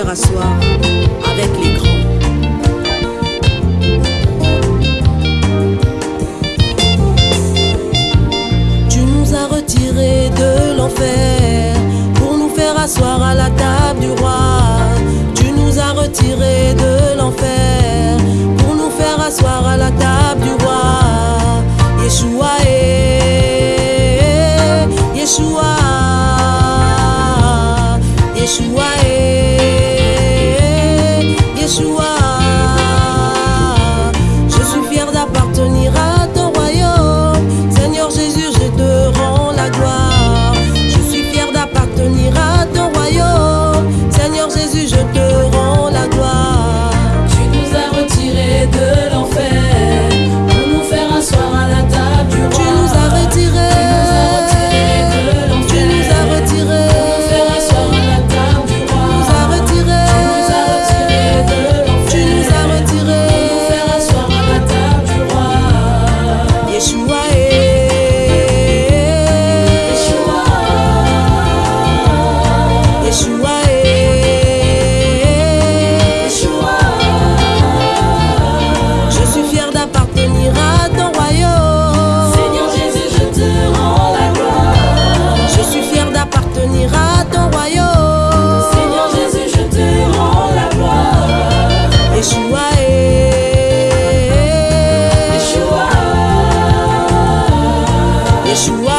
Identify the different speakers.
Speaker 1: faire asseoir avec les grands.
Speaker 2: Tu nous as retirés de l'enfer pour nous faire asseoir à la table du roi.
Speaker 1: Tu nous as retirés
Speaker 2: de l'enfer pour nous faire asseoir à la table du roi.
Speaker 1: Yeshua,
Speaker 2: eh, eh, eh, eh
Speaker 1: Yeshua. Est,
Speaker 2: Yeshua,
Speaker 1: Yeshua